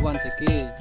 once again.